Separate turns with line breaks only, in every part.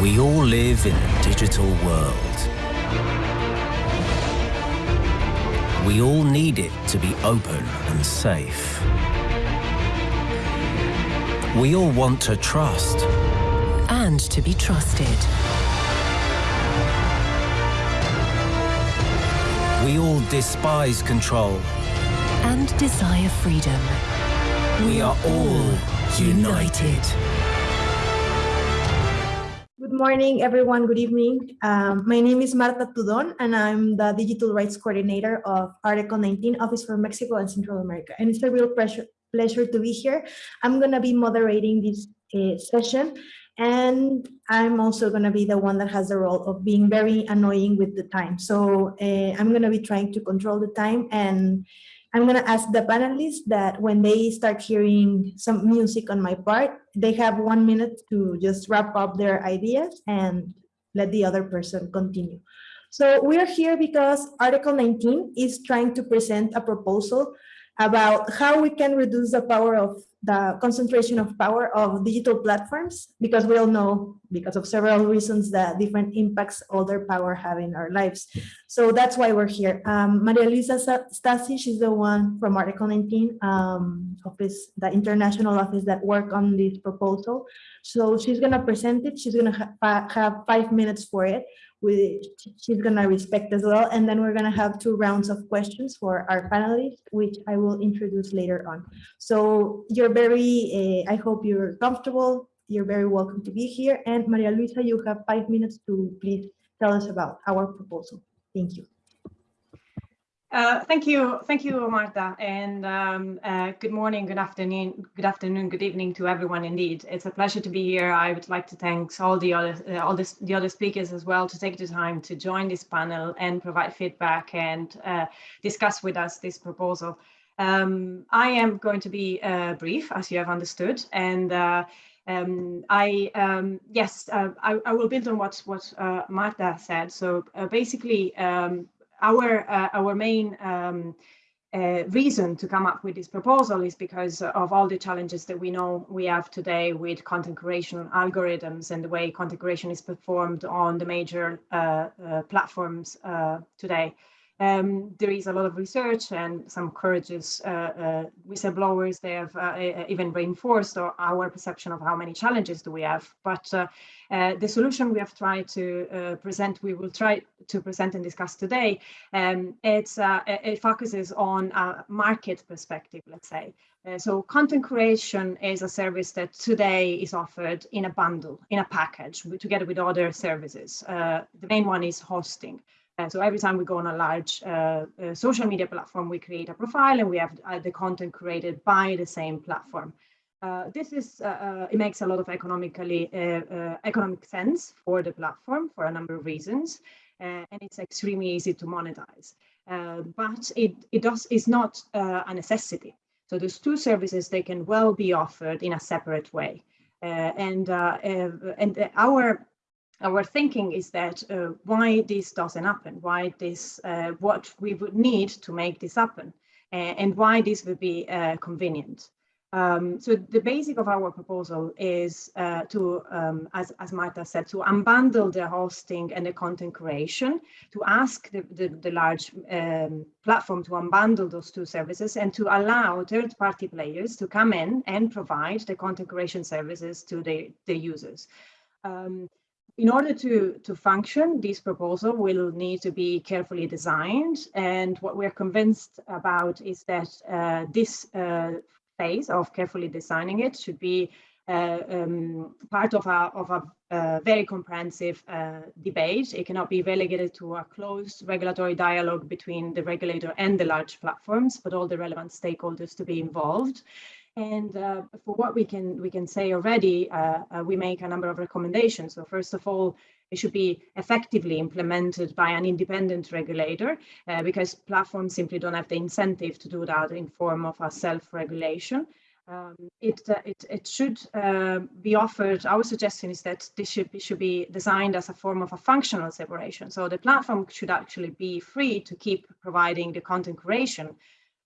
We all live in a digital world. We all need it to be open and safe. We all want to trust.
And to be trusted.
We all despise control.
And desire freedom.
We are all united.
Good morning, everyone. Good evening. Um, my name is Marta Tudon, and I'm the Digital Rights Coordinator of Article 19 Office for Mexico and Central America. And it's a real pleasure, pleasure to be here. I'm going to be moderating this uh, session, and I'm also going to be the one that has the role of being very annoying with the time. So uh, I'm going to be trying to control the time and I'm going to ask the panelists that when they start hearing some music on my part, they have one minute to just wrap up their ideas and let the other person continue. So we're here because Article 19 is trying to present a proposal about how we can reduce the power of the concentration of power of digital platforms, because we all know, because of several reasons, the different impacts all their power have in our lives. So that's why we're here. Um, Maria Luisa Stasi, she's the one from Article 19 um, office, the international office that work on this proposal. So she's gonna present it. She's gonna ha have five minutes for it which she's going to respect as well. And then we're going to have two rounds of questions for our panelists, which I will introduce later on. So you're very, uh, I hope you're comfortable. You're very welcome to be here. And Maria Luisa, you have five minutes to please tell us about our proposal. Thank you.
Uh, thank you, thank you, Marta, and um, uh, good morning, good afternoon, good afternoon, good evening to everyone. Indeed, it's a pleasure to be here. I would like to thank all the other, uh, all this, the other speakers as well to take the time to join this panel and provide feedback and uh, discuss with us this proposal. Um, I am going to be uh, brief, as you have understood, and. Um, I um, yes, uh, I, I, will build on what what uh, Marta said. So uh, basically, um, our uh, our main um, uh, reason to come up with this proposal is because of all the challenges that we know we have today with content curation algorithms and the way content curation is performed on the major uh, uh platforms uh, today. Um, there is a lot of research and some courageous uh, uh, whistleblowers. They have uh, even reinforced our perception of how many challenges do we have. But uh, uh, the solution we have tried to uh, present, we will try to present and discuss today, um, it focuses on a market perspective, let's say. so content curation is a service that today is offered in a bundle, in a package, together with other services. the main one is hosting. Uh, so every time we go on a large uh, uh, social media platform, we create a profile and we have uh, the content curated by the same platform. Uh, this is, uh, it makes a lot of economically economic sense for the platform for a number of reasons, and it's extremely easy to monetize. but it, it does is not a necessity. So those two services, they can well be offered in a separate way. and and our our thinking is that uh, why this doesn't happen, why this, uh, what we would need to make this happen, uh, and why this would be uh, convenient. Um, so the basic of our proposal is uh, to, um, as, as Marta said, to unbundle the hosting and the content curation, to ask the, the, the large um, platform to unbundle those two services and to allow third-party players to come in and provide the content curation services to the, the users. Um, in order to, to function, this proposal will need to be carefully designed. And what we're convinced about is that uh, this uh, phase of carefully designing it should be uh, um, part of a, of a uh, very comprehensive uh, debate. It cannot be relegated to a closed regulatory dialogue between the regulator and the large platforms, but all the relevant stakeholders to be involved. And uh, for what we can we can say already, uh, uh, we make a number of recommendations. So first of all, it should be effectively implemented by an independent regulator uh, because platforms simply don't have the incentive to do that in form of a self-regulation. Um, it, uh, it, it should uh, be offered, our suggestion is that this should be, should be designed as a form of a functional separation. So the platform should actually be free to keep providing the content curation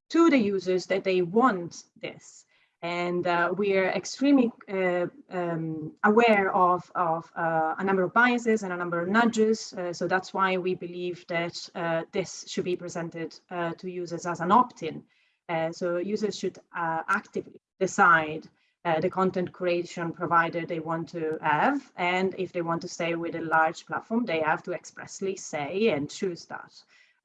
to the users that they want this. And uh, we are extremely uh, um, aware of, of uh, a number of biases and a number of nudges. Uh, so that's why we believe that uh, this should be presented uh, to users as an opt-in. so users should actively decide the content curation provider they want to have. And if they want to stay with a large platform, they have to expressly say and choose that.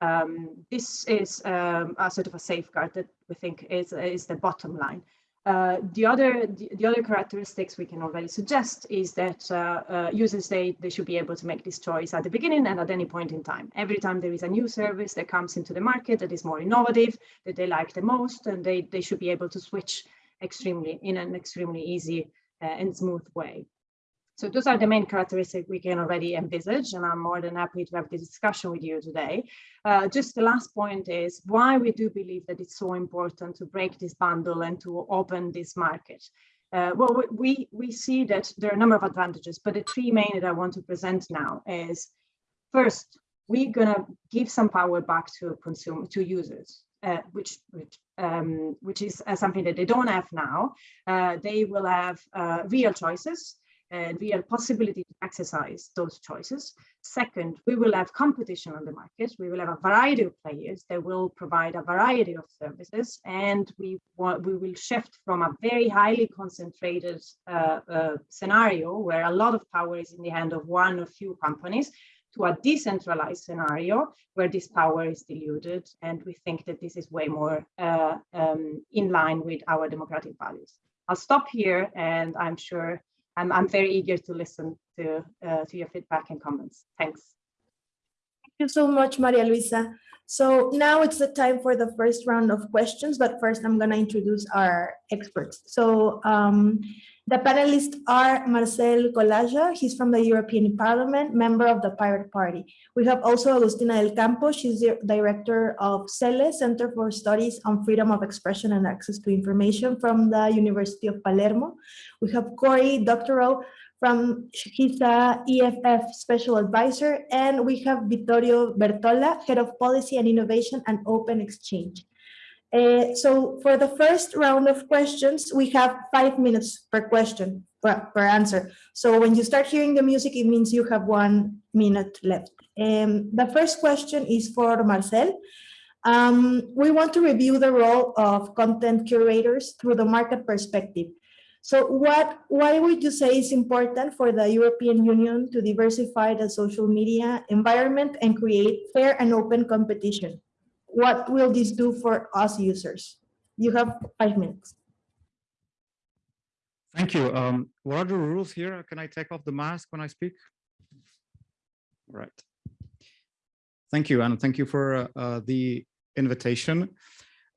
Um, this is um, a sort of a safeguard that we think is, is the bottom line. Uh, the other the, the, other characteristics we can already suggest is that uh, uh, users they they should be able to make this choice at the beginning and at any point in time. Every time there is a new service that comes into the market that is more innovative, that they like the most, and they they should be able to switch extremely in an extremely easy uh, and smooth way. So those are the main characteristics we can already envisage, and I'm more than happy to have this discussion with you today. Uh, just the last point is why we do believe that it's so important to break this bundle and to open this market. Uh, well, we, we see that there are a number of advantages, but the three main that I want to present now is first, we're gonna give some power back to consumer to users, uh, which which um, which is uh, something that they don't have now. Uh, they will have uh, real choices and real possibility to exercise those choices. Second, we will have competition on the market. We will have a variety of players that will provide a variety of services, and we want, we will shift from a very highly concentrated uh, uh, scenario where a lot of power is in the hand of one or few companies to a decentralized scenario where this power is diluted. And we think that this is way more uh, um, in line with our democratic values. I'll stop here and I'm sure I'm, I'm very eager to listen to, uh, to your feedback and comments. Thanks.
Thank you so much, Maria Luisa. So now it's the time for the first round of questions, but first I'm going to introduce our experts. So um, the panelists are Marcel Kolaja, he's from the European Parliament, member of the Pirate Party. We have also Agustina del Campo, she's the director of CELE, Center for Studies on Freedom of Expression and Access to Information from the University of Palermo. We have Cory Doctorow from the EFF Special Advisor, and we have Vittorio Bertola, Head of Policy and Innovation and Open-Xchange. Uh, so for the first round of questions, we have five minutes per question, per, per answer. So when you start hearing the music, it means you have one minute left. Um, the first question is for Marcel. Um, we want to review the role of content curators through the market perspective. So what, why would you say is important for the European Union to diversify the social media environment and create fair and open competition? what will this do for us users? You have five minutes.
Thank you. Um, what are the rules here? Can I take off the mask when I speak? All right. Thank you, and thank you for uh, uh, the invitation.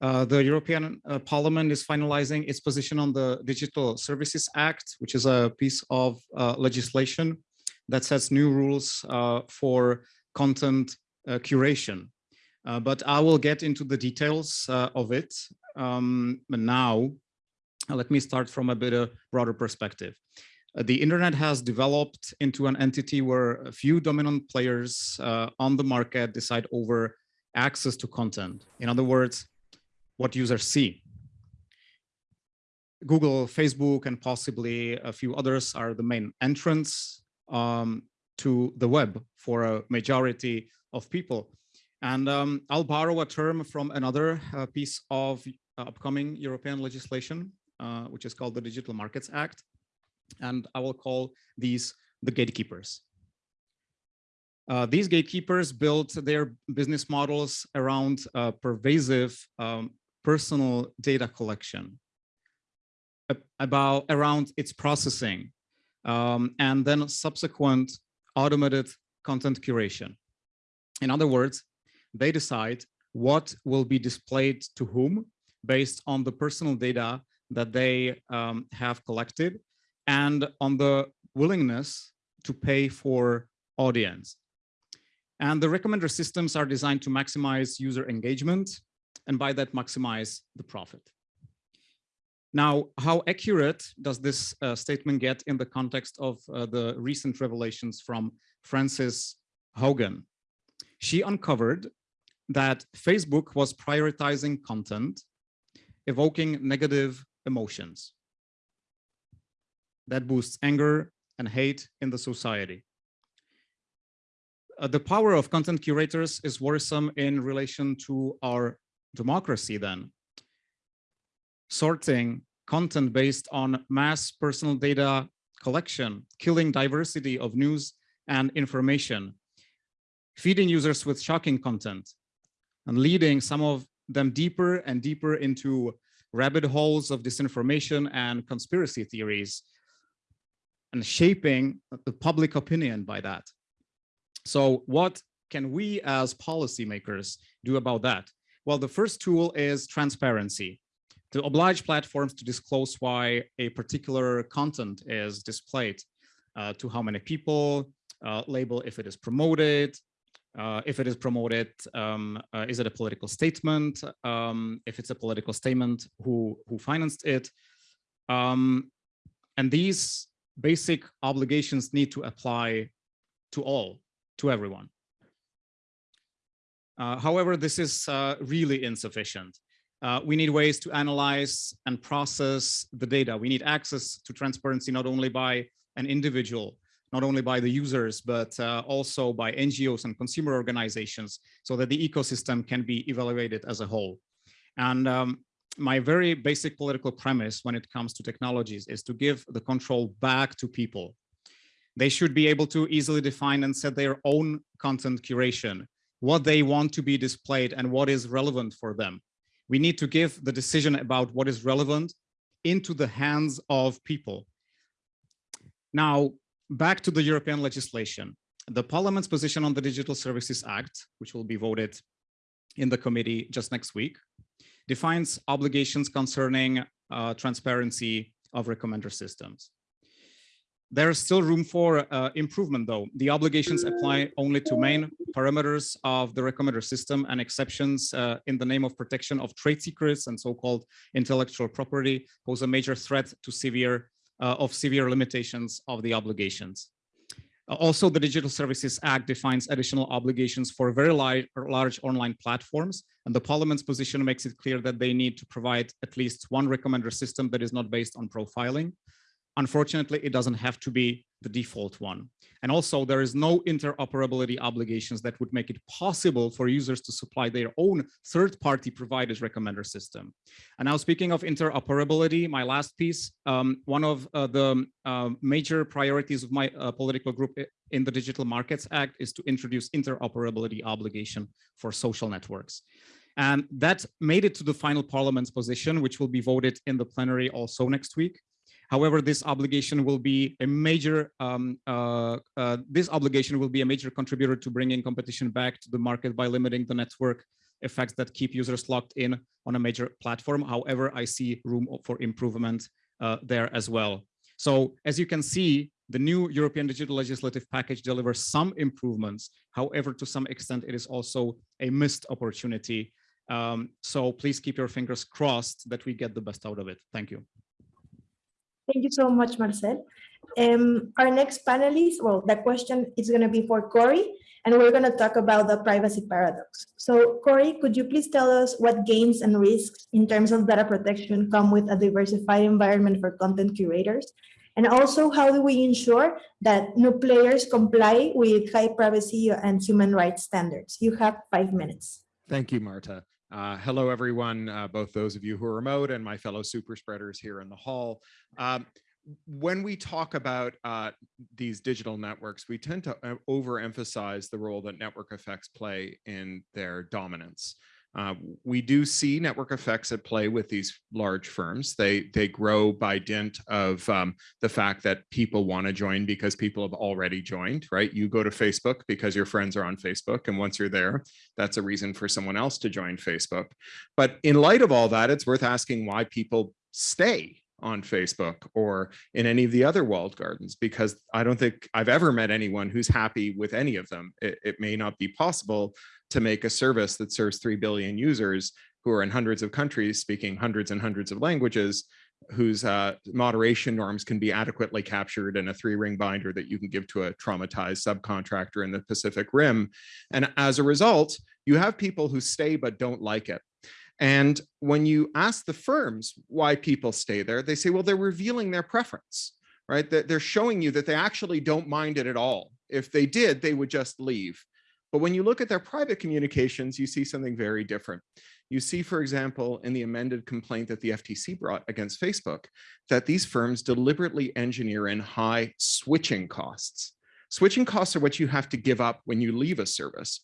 Uh, the European uh, Parliament is finalizing its position on the Digital Services Act, which is a piece of uh, legislation that sets new rules uh, for content curation. Uh, but I will get into the details of it. Um, now, let me start from a bit of broader perspective. The internet has developed into an entity where a few dominant players on the market decide over access to content. In other words, what users see. Google, Facebook, and possibly a few others are the main entrants um, to the web for a majority of people. And um, I'll borrow a term from another uh, piece of uh, upcoming European legislation, uh, which is called the Digital Markets Act. And I will call these the gatekeepers. Uh, these gatekeepers built their business models around pervasive um, personal data collection about around its processing um, and then subsequent automated content curation. In other words, they decide what will be displayed to whom based on the personal data that they um, have collected and on the willingness to pay for audience. And the recommender systems are designed to maximize user engagement and by that maximize the profit. Now, how accurate does this uh, statement get in the context of uh, the recent revelations from Frances Haugen? She uncovered that Facebook was prioritizing content, evoking negative emotions. That boosts anger and hate in the society. Uh, the power of content curators is worrisome in relation to our democracy then. Sorting content based on mass personal data collection, killing diversity of news and information, feeding users with shocking content, and leading some of them deeper and deeper into rabbit holes of disinformation and conspiracy theories, and shaping the public opinion by that. So what can we as policymakers do about that? Well, the first tool is transparency to oblige platforms to disclose why a particular content is displayed uh, to how many people, uh, label if it is promoted, uh, if it is promoted, um, uh, is it a political statement? Um, if it's a political statement, who, who financed it? Um, and these basic obligations need to apply to all, to everyone. Uh, however, this is uh, really insufficient. Uh, we need ways to analyze and process the data. We need access to transparency not only by an individual, not only by the users, but uh, also by NGOs and consumer organizations so that the ecosystem can be evaluated as a whole. And um, my very basic political premise when it comes to technologies is to give the control back to people. They should be able to easily define and set their own content curation, what they want to be displayed and what is relevant for them. We need to give the decision about what is relevant into the hands of people. Now, back to the European legislation. The Parliament's position on the Digital Services Act, which will be voted in the committee just next week, defines obligations concerning uh, transparency of recommender systems. There's still room for uh, improvement though. The obligations apply only to main parameters of the recommender system and exceptions uh, in the name of protection of trade secrets and so-called intellectual property pose a major threat to severe uh, of severe limitations of the obligations. Also, the Digital Services Act defines additional obligations for very large, large online platforms, and the Parliament's position makes it clear that they need to provide at least one recommender system that is not based on profiling. Unfortunately, it doesn't have to be the default one. And also there is no interoperability obligations that would make it possible for users to supply their own third-party providers recommender system. And now speaking of interoperability, my last piece, um, one of uh, the uh, major priorities of my uh, political group in the Digital Markets Act is to introduce interoperability obligation for social networks. And that made it to the final parliament's position, which will be voted in the plenary also next week. However, this obligation will be a major um, uh, uh, this obligation will be a major contributor to bringing competition back to the market by limiting the network effects that keep users locked in on a major platform. However, I see room for improvement uh, there as well. So as you can see, the new European digital legislative package delivers some improvements. However, to some extent, it is also a missed opportunity. Um, so please keep your fingers crossed that we get the best out of it. Thank you.
Thank you so much, Marcel. Um, our next panelist, well, the question is going to be for Cory, and we're going to talk about the privacy paradox. So Cory, could you please tell us what gains and risks in terms of data protection come with a diversified environment for content curators? And also, how do we ensure that new players comply with high privacy and human rights standards? You have five minutes.
Thank you, Marta. Uh, hello, everyone, uh, both those of you who are remote and my fellow super spreaders here in the hall. Um, when we talk about uh, these digital networks, we tend to uh, overemphasize the role that network effects play in their dominance. Uh, we do see network effects at play with these large firms. They they grow by dint of um, the fact that people want to join because people have already joined, right? You go to Facebook because your friends are on Facebook. And once you're there, that's a reason for someone else to join Facebook. But in light of all that, it's worth asking why people stay on Facebook or in any of the other walled gardens because I don't think I've ever met anyone who's happy with any of them. It, it may not be possible to make a service that serves 3 billion users who are in hundreds of countries speaking hundreds and hundreds of languages whose uh, moderation norms can be adequately captured in a three ring binder that you can give to a traumatized subcontractor in the Pacific Rim. And as a result, you have people who stay but don't like it. And when you ask the firms why people stay there, they say, well, they're revealing their preference, right? That they're showing you that they actually don't mind it at all. If they did, they would just leave. But when you look at their private communications, you see something very different. You see, for example, in the amended complaint that the FTC brought against Facebook, that these firms deliberately engineer in high switching costs. Switching costs are what you have to give up when you leave a service.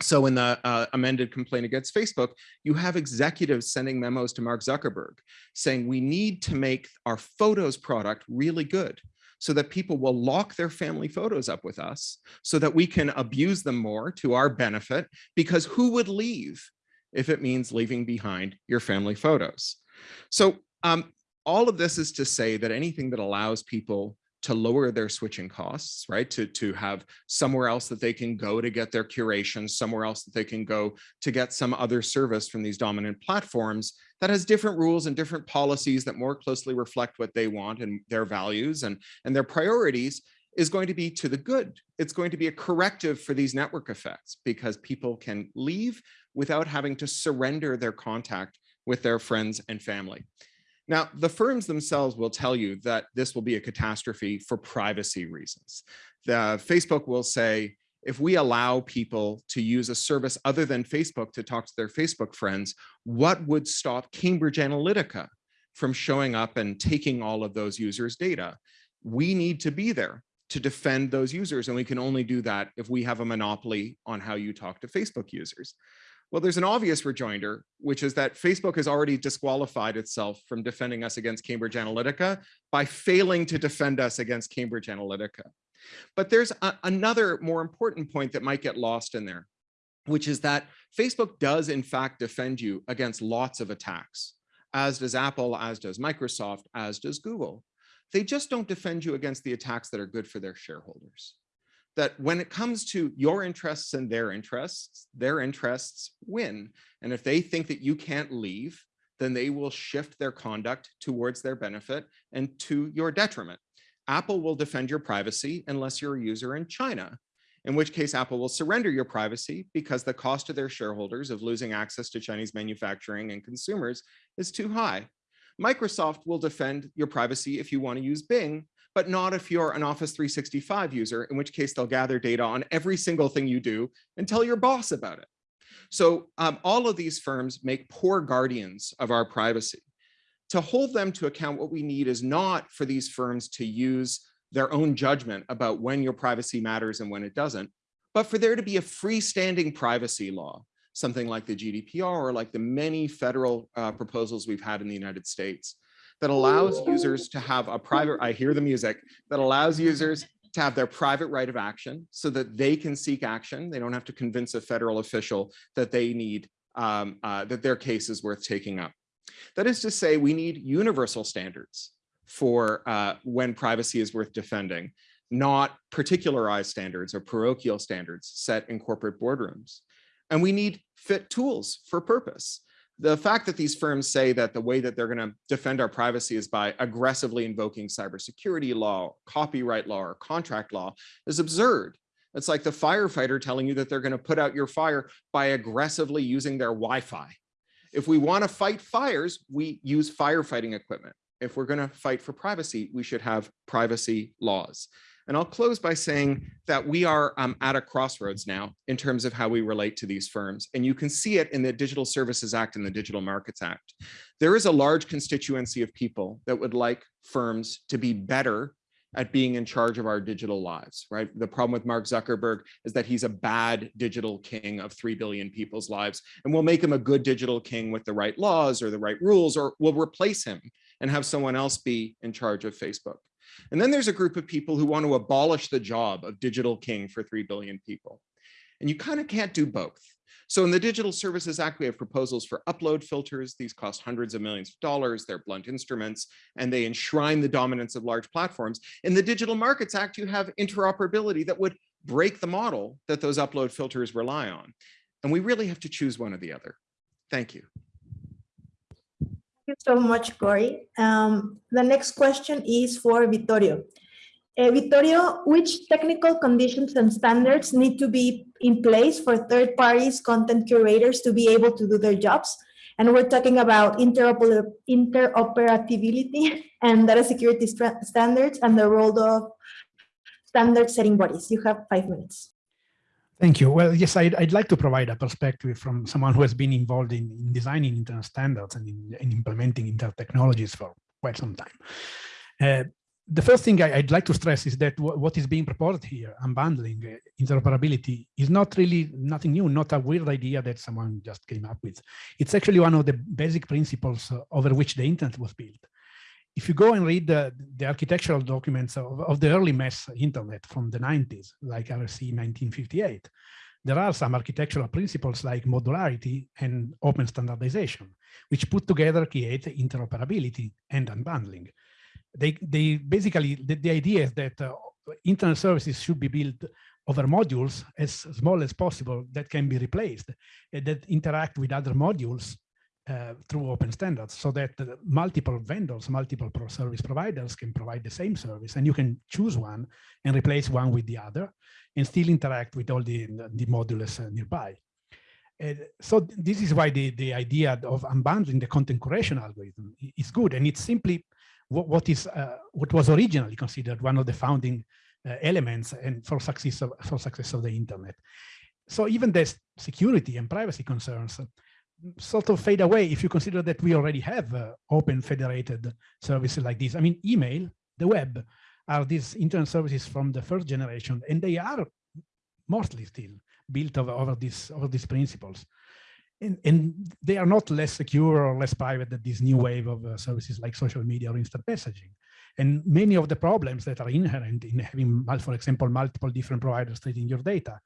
So in the uh, amended complaint against Facebook, you have executives sending memos to Mark Zuckerberg saying we need to make our photos product really good so that people will lock their family photos up with us so that we can abuse them more to our benefit because who would leave if it means leaving behind your family photos? So um, all of this is to say that anything that allows people to lower their switching costs, right? To, to have somewhere else that they can go to get their curation, somewhere else that they can go to get some other service from these dominant platforms that has different rules and different policies that more closely reflect what they want and their values and, and their priorities is going to be to the good. It's going to be a corrective for these network effects because people can leave without having to surrender their contact with their friends and family. Now, the firms themselves will tell you that this will be a catastrophe for privacy reasons. The Facebook will say, if we allow people to use a service other than Facebook to talk to their Facebook friends, what would stop Cambridge Analytica from showing up and taking all of those users' data? We need to be there to defend those users, and we can only do that if we have a monopoly on how you talk to Facebook users. Well, there's an obvious rejoinder, which is that Facebook has already disqualified itself from defending us against Cambridge Analytica by failing to defend us against Cambridge Analytica. But there's another more important point that might get lost in there, which is that Facebook does in fact defend you against lots of attacks, as does Apple, as does Microsoft, as does Google. They just don't defend you against the attacks that are good for their shareholders that when it comes to your interests and their interests, their interests win. And if they think that you can't leave, then they will shift their conduct towards their benefit and to your detriment. Apple will defend your privacy unless you're a user in China, in which case Apple will surrender your privacy because the cost to their shareholders of losing access to Chinese manufacturing and consumers is too high. Microsoft will defend your privacy if you want to use Bing but not if you're an Office 365 user, in which case they'll gather data on every single thing you do and tell your boss about it. So um, all of these firms make poor guardians of our privacy. To hold them to account, what we need is not for these firms to use their own judgment about when your privacy matters and when it doesn't, but for there to be a freestanding privacy law, something like the GDPR or like the many federal uh, proposals we've had in the United States that allows users to have a private, I hear the music, that allows users to have their private right of action so that they can seek action. They don't have to convince a federal official that they need, um, uh, that their case is worth taking up. That is to say, we need universal standards for uh, when privacy is worth defending, not particularized standards or parochial standards set in corporate boardrooms. And we need fit tools for purpose the fact that these firms say that the way that they're going to defend our privacy is by aggressively invoking cybersecurity law, copyright law, or contract law is absurd. It's like the firefighter telling you that they're going to put out your fire by aggressively using their Wi-Fi. If we want to fight fires, we use firefighting equipment. If we're going to fight for privacy, we should have privacy laws. And I'll close by saying that we are um, at a crossroads now in terms of how we relate to these firms. And you can see it in the Digital Services Act and the Digital Markets Act. There is a large constituency of people that would like firms to be better at being in charge of our digital lives, right? The problem with Mark Zuckerberg is that he's a bad digital king of 3 billion people's lives. And we'll make him a good digital king with the right laws or the right rules, or we'll replace him and have someone else be in charge of Facebook. And then there's a group of people who want to abolish the job of digital king for 3 billion people. And you kind of can't do both. So in the Digital Services Act, we have proposals for upload filters. These cost hundreds of millions of dollars. They're blunt instruments, and they enshrine the dominance of large platforms. In the Digital Markets Act, you have interoperability that would break the model that those upload filters rely on. And we really have to choose one or the other. Thank you
you so much, Cory. Um, the next question is for Vittorio. Uh, Vittorio, which technical conditions and standards need to be in place for third parties content curators to be able to do their jobs? And we're talking about interoper interoperability and data security standards and the role of standard setting bodies. You have five minutes.
Thank you. Well, yes, I'd, I'd like to provide a perspective from someone who has been involved in, in designing internet standards and in, in implementing internet technologies for quite some time. Uh, the first thing I, would like to stress is that what is being proposed here, unbundling uh, interoperability, is not really nothing new, not a weird idea that someone just came up with. It's actually one of the basic principles uh, over which the internet was built. If you go and read the, the architectural documents of, of, the early mass internet from the 90s, like RFC 1958, there are some architectural principles like modularity and open standardization, which put together create interoperability and unbundling. They, they basically, the, the idea is that uh, internet services should be built over modules as small as possible that can be replaced, that interact with other modules uh, through open standards so that multiple vendors, multiple pro service providers can provide the same service and you can choose one and replace one with the other and still interact with all the, the modules uh, nearby. so this is why the, the idea of unbundling the content curation algorithm is good and it's simply what, what is uh, what was originally considered one of the founding uh, elements and for success of, for success of the internet. So even the security and privacy concerns sort of fade away if you consider that we already have uh, open federated services like this. I mean, email, the web, are these internet services from the first generation, and they are mostly still built over, over, this, over these principles and, and, they are not less secure or less private than this new wave of uh, services like social media or instant messaging. And many of the problems that are inherent in having, for example, multiple different providers treating your data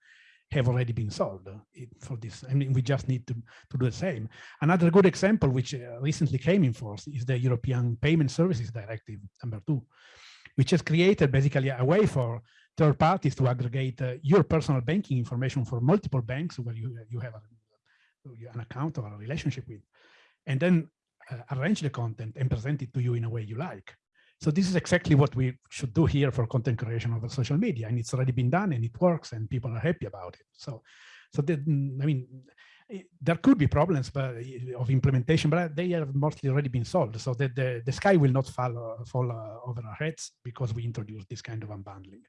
have already been solved uh, for this. I mean, we just need to, to do the same. Another good example, which uh, recently came in force, is the European Payment Services Directive, number two, which has created basically a way for third parties to aggregate uh, your personal banking information for multiple banks where you, you have a an account or a relationship with, and then uh, arrange the content and present it to you in a way you like. So this is exactly what we should do here for content curation over social media, and it's already been done and it works and people are happy about it. So, so that, I mean, there could be problems but, of implementation, but they have mostly already been solved. So that the, the sky will not fall, fall uh, over our heads because we introduced this kind of unbundling.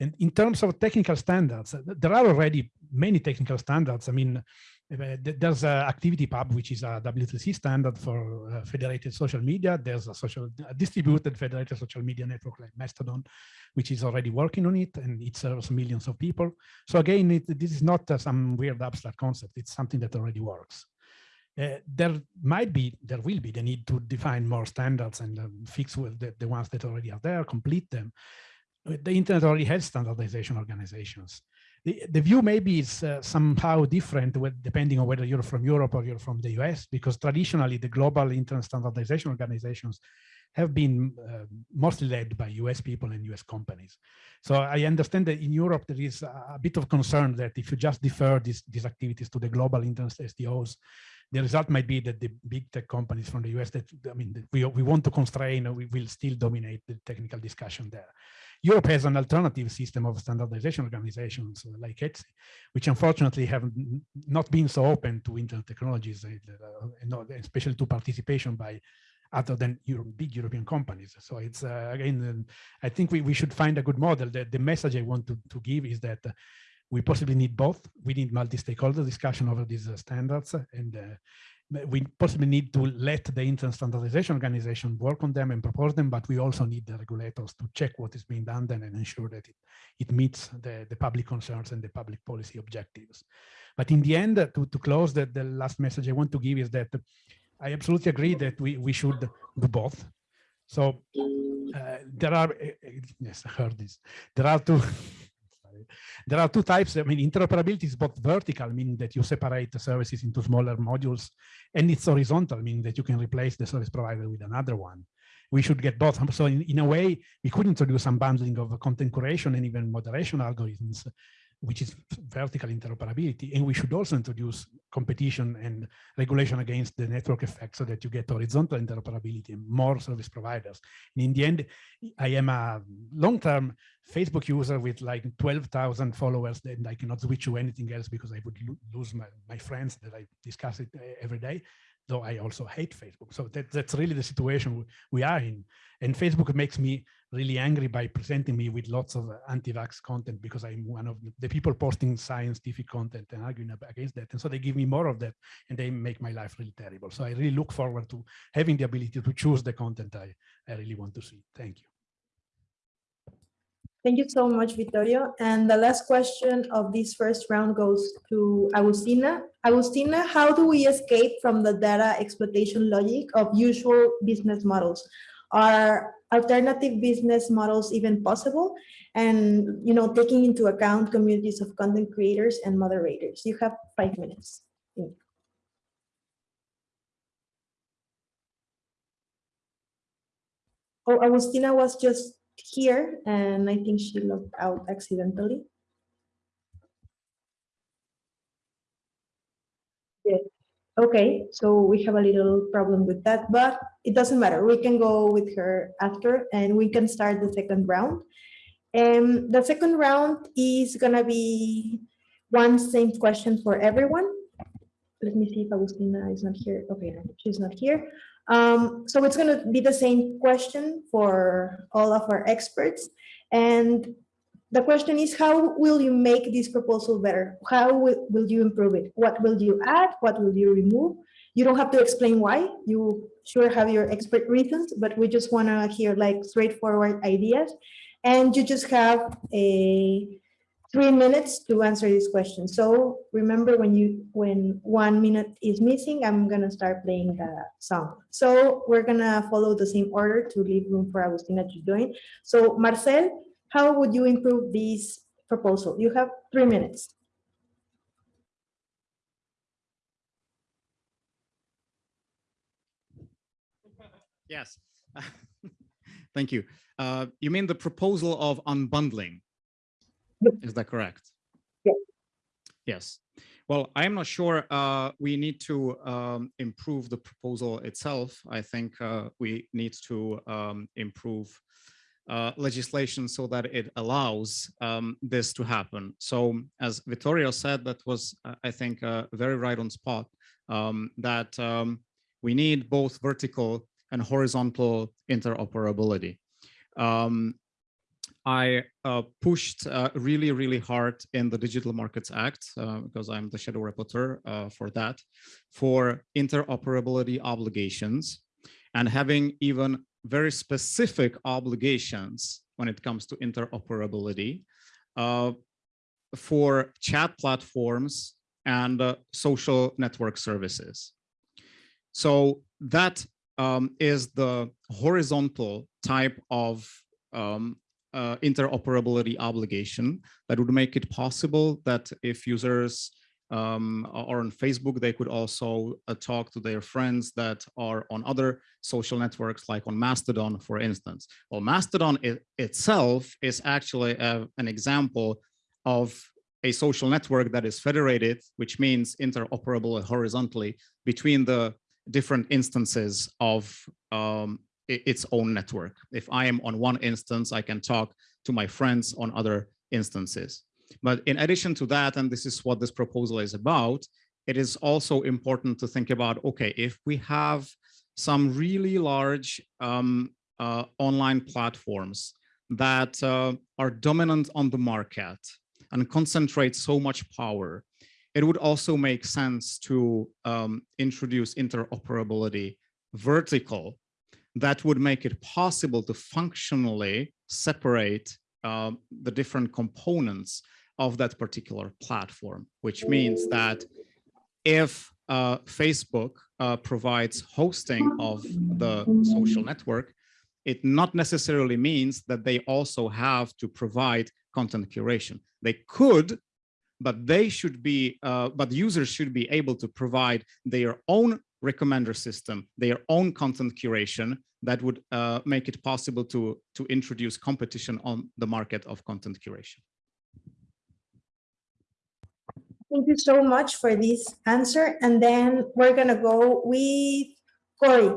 And in terms of technical standards, there are already many technical standards. I mean, there's a ActivityPub, which is a W3C standard for uh, federated social media. There's a social a distributed federated social media network like Mastodon, which is already working on it, and it serves millions of people. So again, it, this is not uh, some weird abstract concept. It's something that already works. Uh, there might be, there will be the need to define more standards and um, fix the, the ones that already are there, complete them. The internet already has standardization organizations the, the view maybe is uh, somehow different with, depending on whether you're from Europe or you're from the US, because traditionally the global internet standardization organizations have been uh, mostly led by US people and US companies. So I understand that in Europe there is a, bit of concern that if you just defer these, these activities to the global internet SDOs, the result might be that the big tech companies from the US that, I mean, we, we want to constrain, we will still dominate the technical discussion there. Europe has an alternative system of standardization organizations like ETSI, which unfortunately have not been so open to internet technologies, uh, especially to participation by other than big European companies. So it's uh, again, I think we, we should find a good model. That the message I want to, to give is that we possibly need both. We need multi-stakeholder discussion over these uh, standards and uh, we possibly need to let the internet standardization organization work on them and propose them, but we also need the regulators to check what is being done then and ensure that it, it meets the, the public concerns and the public policy objectives. But in the end, uh, to, to close, the, the last message I want to give is that I absolutely agree that we, we should do both. So uh, there are, eh, eh, yes, I heard this. There are two, there are two types. I mean, interoperability is both vertical, meaning that you separate the services into smaller modules, and it's horizontal, meaning that you can replace the service provider with another one. We should get both. So in, in a way, we could introduce some bundling of content curation and even moderation algorithms which is vertical interoperability. And we should also introduce competition and regulation against the network effect so that you get horizontal interoperability and more service providers. And in the end, I am a long-term Facebook user with like 12,000 followers and I cannot switch to anything else because I would lo lose my, my friends that I discuss it uh, every day. though I also hate Facebook. So that, that's really the situation we are in. And Facebook makes me really angry by presenting me with lots of uh, anti-vax content because I'm one of the people posting scientific content and arguing against that. And so they give me more of that and they make my life really terrible. So I really look forward to having the ability to choose the content I, I really want to see. Thank you.
Thank you so much, Vittorio. And the last question of this first round goes to Agustina. Agustina, how do we escape from the data exploitation logic of usual business models? Are alternative business models even possible? And, you know, taking into account communities of content creators and moderators. You have five minutes. Oh, Agustina was just here and I think she logged out accidentally. Okay, so we have a little problem with that, but it doesn't matter. We can go with her after and we can start the second round. And the second round is gonna be one same question for everyone. Let me see if Agustina is not here. Okay, she's not here. Um, so it's going to be the same question for all of our experts. And the question is, how will you make this proposal better? How will, will you improve it? What will you add? What will you remove? You don't have to explain why. You sure have your expert reasons, but we just want to hear like straightforward ideas. And you just have a three minutes to answer this question. So remember when you when one minute is missing, I'm gonna start playing the song. So we're gonna follow the same order to leave room for Agustina to join. So Marcel, how would you improve this proposal? You have three minutes.
Yes, thank you. Uh, you mean the proposal of unbundling? Is that correct?
Yes.
Yes. Well, I'm not sure uh, we need to um, improve the proposal itself. I think uh, we need to um, improve uh, legislation so that it allows um, this to happen. So as Vittorio said, that was, uh, I think, uh, very right on spot, um, that um, we need both vertical and horizontal interoperability. Um, I uh, pushed really, really hard in the Digital Markets Act, because I'm the shadow rapporteur for that, for interoperability obligations and having even very specific obligations when it comes to interoperability uh, for chat platforms and uh, social network services. So that um, is the horizontal type of um, uh, interoperability obligation that would make it possible that if users um, are on Facebook, they could also uh, talk to their friends that are on other social networks, like on Mastodon, for instance. Well, Mastodon it, itself is actually a, an example of a social network that is federated, which means interoperable horizontally between the different instances of um, its own network. If I am on one instance, I can talk to my friends on other instances. But in addition to that, and this is what this proposal is about, it is also important to think about, okay, if we have some really large um, uh, online platforms that uh, are dominant on the market and concentrate so much power, it would also make sense to um, introduce interoperability vertical that would make it possible to functionally separate um, the different components of that particular platform, which means that if uh, Facebook uh, provides hosting of the social network, it not necessarily means that they also have to provide content curation. They could, but they should be, uh, but users should be able to provide their own recommender system, their own content curation that would uh, make it possible to, to introduce competition on the market of content curation.
Thank you so much for this answer. And then we're going to go with Cory.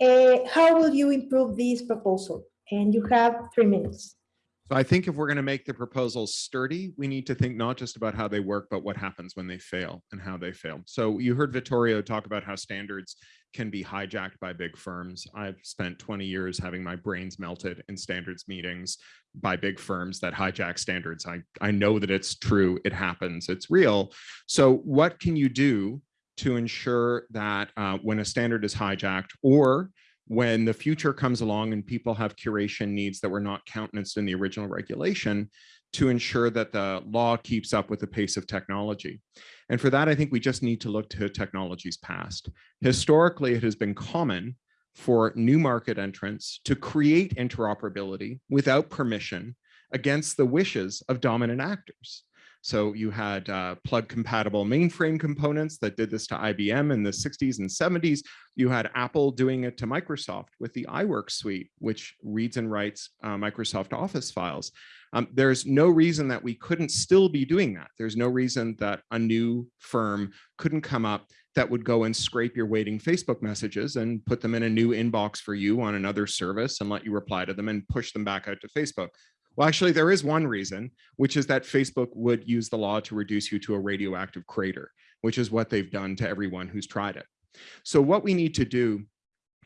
Uh, how will you improve this proposal? And you have three minutes.
So I think if we're going to make the proposals sturdy, we need to think not just about how they work, but what happens when they fail and how they fail. So you heard Vittorio talk about how standards can be hijacked by big firms. I've spent 20 years having my brains melted in standards meetings by big firms that hijack standards. I, I know that it's true, it happens, it's real. So what can you do to ensure that uh, when a standard is hijacked or when the future comes along and people have curation needs that were not countenanced in the original regulation to ensure that the law keeps up with the pace of technology. And for that, I think we just need to look to technologies past. Historically, it has been common for new market entrants to create interoperability without permission against the wishes of dominant actors. So you had uh, plug compatible mainframe components that did this to IBM in the 60s and 70s. You had Apple doing it to Microsoft with the iWork suite, which reads and writes uh, Microsoft Office files. Um, there's no reason that we couldn't still be doing that. There's no reason that a new firm couldn't come up that would go and scrape your waiting Facebook messages and put them in a new inbox for you on another service and let you reply to them and push them back out to Facebook. Well, actually, there is one reason, which is that Facebook would use the law to reduce you to a radioactive crater, which is what they've done to everyone who's tried it. So what we need to do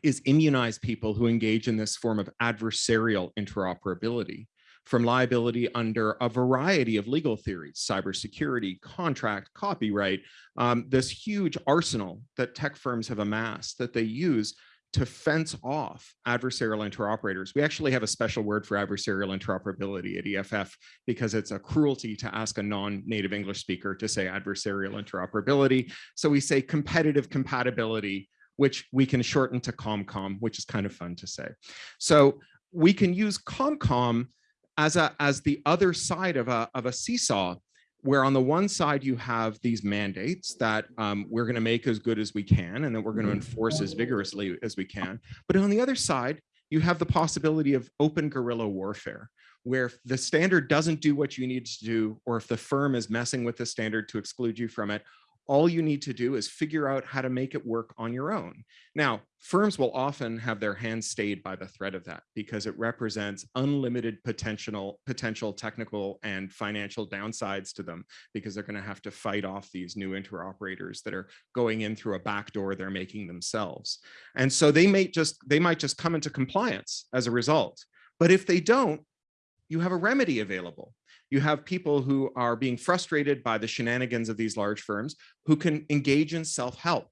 is immunize people who engage in this form of adversarial interoperability from liability under a variety of legal theories, cybersecurity, contract, copyright, um, this huge arsenal that tech firms have amassed that they use to fence off adversarial interoperators. We actually have a special word for adversarial interoperability at EFF because it's a cruelty to ask a non-native English speaker to say adversarial interoperability. So we say competitive compatibility, which we can shorten to ComCom, which is kind of fun to say. So we can use ComCom as, a, as the other side of a, of a seesaw where on the one side you have these mandates that um, we're going to make as good as we can and that we're going to enforce as vigorously as we can. But on the other side, you have the possibility of open guerrilla warfare, where if the standard doesn't do what you need to do, or if the firm is messing with the standard to exclude you from it, all you need to do is figure out how to make it work on your own. Now, firms will often have their hands stayed by the threat of that because it represents unlimited potential, potential technical and financial downsides to them because they're going to have to fight off these new interoperators that are going in through a back door they're making themselves. And so they may just they might just come into compliance as a result. But if they don't, you have a remedy available you have people who are being frustrated by the shenanigans of these large firms who can engage in self-help.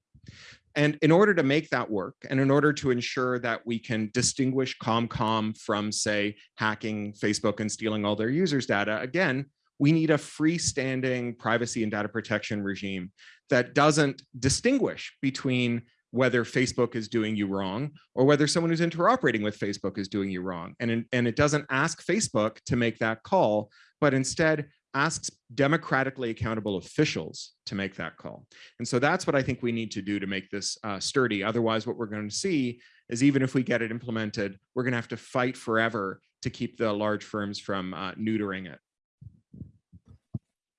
And in order to make that work, and in order to ensure that we can distinguish ComCom from, say, hacking Facebook and stealing all their users' data, again, we need a freestanding privacy and data protection regime that doesn't distinguish between whether Facebook is doing you wrong or whether someone who's interoperating with Facebook is doing you wrong. And, and it doesn't ask Facebook to make that call, but instead asks democratically accountable officials to make that call. And so that's what I think we need to do to make this uh, sturdy. Otherwise, what we're going to see is even if we get it implemented, we're going to have to fight forever to keep the large firms from uh, neutering it.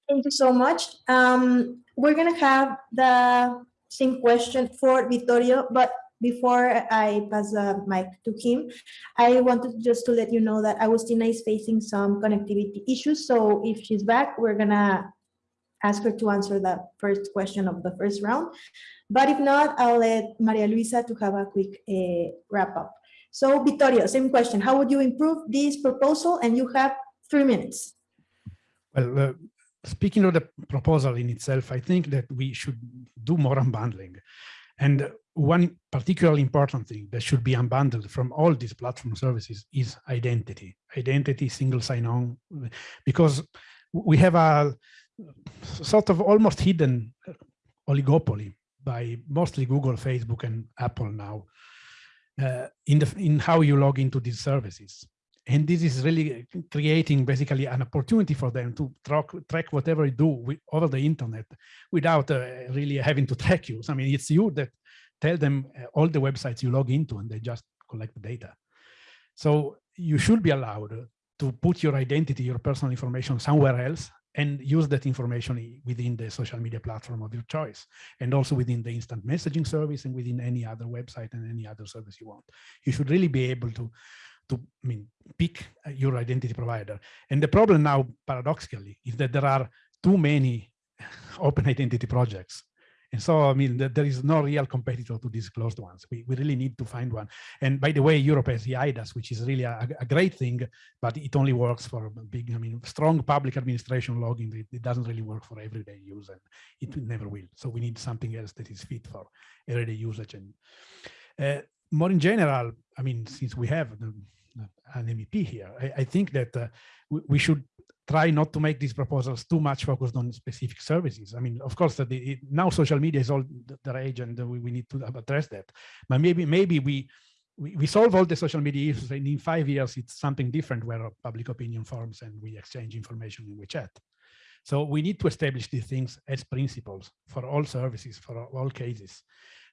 Thank you so much. Um, we're going to have the same question for Vittorio, but before I pass the mic to him, I wanted just to let you know that Agustina is facing some connectivity issues. So if she's back, we're gonna ask her to answer the first question of the first round. But if not, I'll let Maria Luisa to have a quick uh, wrap up. So Vittorio, same question. How would you improve this proposal? And you have three minutes.
Well, uh, speaking of the proposal in itself, I think that we should do more unbundling. And one particularly important thing that should be unbundled from all these platform services is identity, identity, single sign-on, because we have a sort of almost hidden oligopoly by mostly Google, Facebook, and Apple now uh, in the in how you log into these services. And this is really creating basically an opportunity for them to track, track whatever you do with, over the internet without uh, really having to track you. So, I mean, it's you that tell them uh, all the websites you log into and they just collect the data. So you should be allowed to put your identity, your personal information somewhere else and use that information within the social media platform of your choice and also within the instant messaging service and within any other website and any other service you want. You should really be able to to I mean, pick your identity provider. And the problem now, paradoxically, is that there are too many open identity projects. And so, I mean, there is no real competitor to these closed ones. We, we really need to find one. And by the way, Europe has the eIDAS, which is really a, a great thing, but it only works for big, I mean, strong public administration logging. It, it doesn't really work for everyday use and it never will. So we need something else that is fit for everyday usage. And uh, more in general, I mean, since we have the, an MEP here, I, I think that uh, we, we should try not to make these proposals too much focused on specific services. I mean, of course, that it, now social media is all the rage and we, we need to address that. But maybe maybe we, we, we solve all the social media issues and in five years it's something different where public opinion forms and we exchange information in WeChat. So we need to establish these things as principles for all services, for all cases.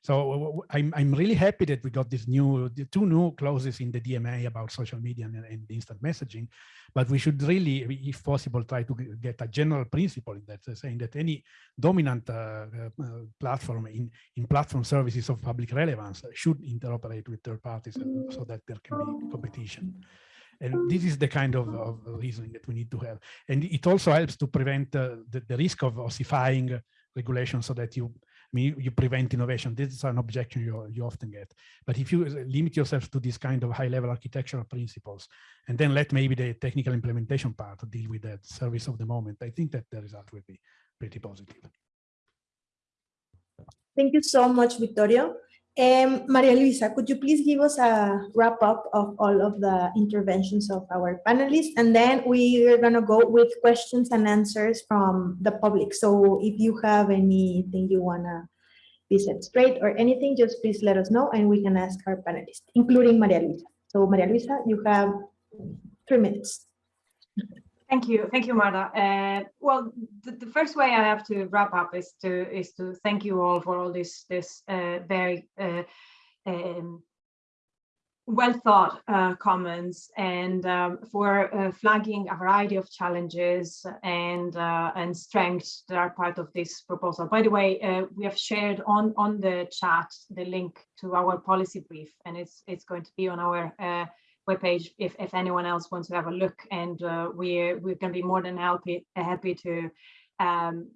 So I'm, I'm really happy that we got this new, two new clauses in the DMA about social media and, and instant messaging, but we should really, if possible, try to get a general principle in that, uh, saying that any dominant uh, uh, platform in, in platform services of public relevance should interoperate with third parties uh, so that there can be competition. And this is the kind of, of, reasoning that we need to have. And it also helps to prevent uh, the, the risk of ossifying regulation so that you mean, you prevent innovation. This is an objection you, you often get. But if you uh, limit yourself to this kind of high level architectural principles, and then let maybe the technical implementation part deal with that service of the moment, I think that the result will be pretty positive.
Thank you so much, Vittorio. Um, Maria Luisa, could you please give us a wrap up of all of the interventions of our panelists? And then we are going to go with questions and answers from the public. So if you have anything you want to be set straight or anything, just please let us know and we can ask our panelists, including Maria Luisa. So Maria Luisa, you have three minutes.
Thank you, thank you, Marta. Uh, well, the, the, first way I have to wrap up is to is to thank you all for all this this uh, very uh, um, well thought uh, comments and um, for uh, flagging a variety of challenges and uh, and strengths that are part of this proposal. By the way, we have shared on on the chat the link to our policy brief, and it's it's going to be on our webpage if, if anyone else wants to have a look. And uh, we're, we're going to be more than happy, happy to um,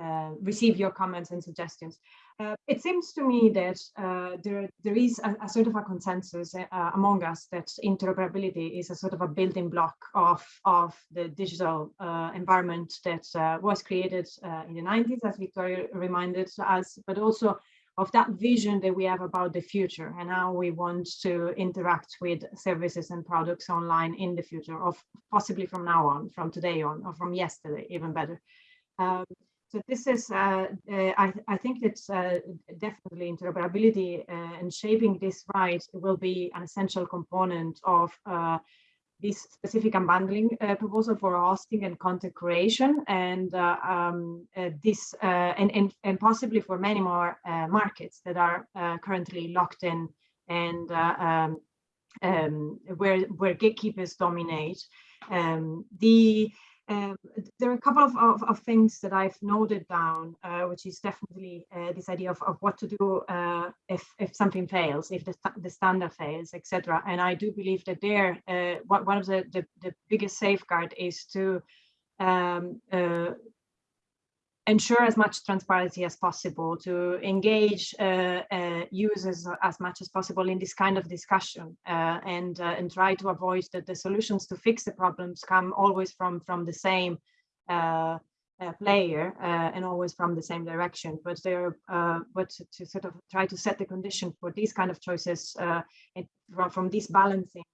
uh, receive your comments and suggestions. Uh, it seems to me that uh, there, there is a, a, sort of a consensus uh, among us that interoperability is a sort of a building block of, of the digital uh, environment that was created in the 90s, as Vittorio reminded us, but also of that vision that we have about the future and how we want to interact with services and products online in the future of possibly from now on from today on or from yesterday even better. Um, so this is uh, uh, I, I, think it's uh, definitely interoperability uh, and shaping this right will be an essential component of uh, this specific unbundling uh, proposal for hosting and content creation and uh, um, uh, this uh, and, and, and possibly for many more uh, markets that are uh, currently locked in and um, um, where where gatekeepers dominate. Um, the um, there are a couple of, of, of, things that I've noted down, uh, which is definitely uh, this idea of, of what to do uh, if, if something fails, if the, the standard fails, etc. And I do believe that there, uh, one of the, the, the, biggest safeguard is to um, uh, ensure as much transparency as possible, to engage uh, uh, users as much as possible in this kind of discussion uh, and, uh, and try to avoid that the solutions to fix the problems come always from, from the same uh, uh, player and always from the same direction. But there, but to, to, sort of try to set the condition for these kind of choices and from, this balancing